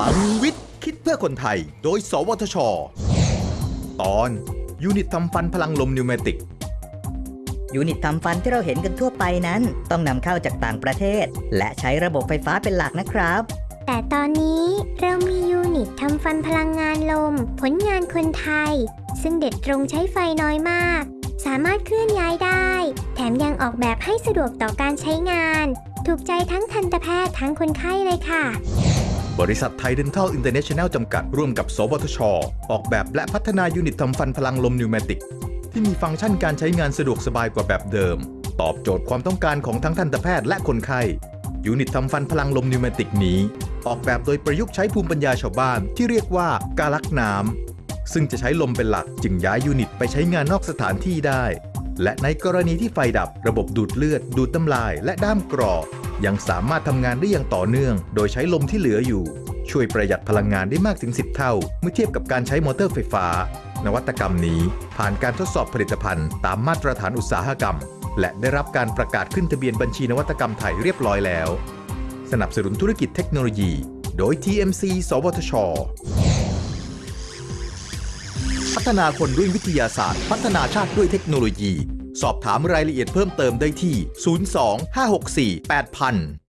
พลังวิทย์ คิดเพื่อคนไทย โดย สวทช ตอน unit ทำฟันพลังลม pneumatic unit ทำฟันที่เราเห็นกันทั่วไปนั้น ต้องนำเข้าจากต่างประเทศ และใช้ระบบไฟฟ้าเป็นหลักนะครับ แต่ตอนนี้เรามี unit ทำฟันพลังงานลม ผลงานคนไทย ซึ่งเด็ดตรงใช้ไฟน้อยมาก สามารถเคลื่อนย้ายได้ แถมยังออกแบบให้สะดวกต่อการใช้งาน ถูกใจทั้งทันตแพทย์ทั้งคนไข้เลยค่ะ บริษัทไทยเดนทัลอินเตอร์เนชั่นแนลจำกัด ร่วมกับ สวทช ออกแบบและพัฒนา unit ทำฟันพลังลม pneumatic ที่มีฟังก์ชันการใช้งานสะดวกสบายกว่าแบบเดิม ตอบโจทย์ความต้องการของทั้งทันตแพทย์และคนไข้ unit ทำฟันพลังลม pneumatic นี้ ออกแบบโดยประยุกต์ใช้ภูมิปัญญาชาวบ้านที่เรียกว่ากาลักน้ำซึ่งจะใช้ลมเป็นหลักจึงย้าย unit ไปใช้งานนอกสถานที่ได้ และในกรณีที่ไฟดับระบบดูดเลือด ดูดน้ำลาย และด้ามกรอ ยังสามารถทำงานได้อย่างต่อเนื่อง โดยใช้ลมที่เหลืออยู่ ช่วยประหยัดพลังงานได้มากถึง 10 เท่า เมื่อเทียบกับการใช้มอเตอร์ไฟฟ้า นวัตกรรมนี้ผ่านการทดสอบผลิตภัณฑ์ ตามมาตรฐานอุตสาหกรรม และได้รับการประกาศขึ้นทะเบียนบัญชีนวัตกรรมไทยเรียบร้อยแล้ว สนับสนุนธุรกิจเทคโนโลยี โดย TMC สวทช พัฒนาคนด้วยวิทยาศาสตร์ พัฒนาชาติด้วยเทคโนโลยี สอบถามรายละเอียดเพิ่มเติมได้ที่ 02 564 8000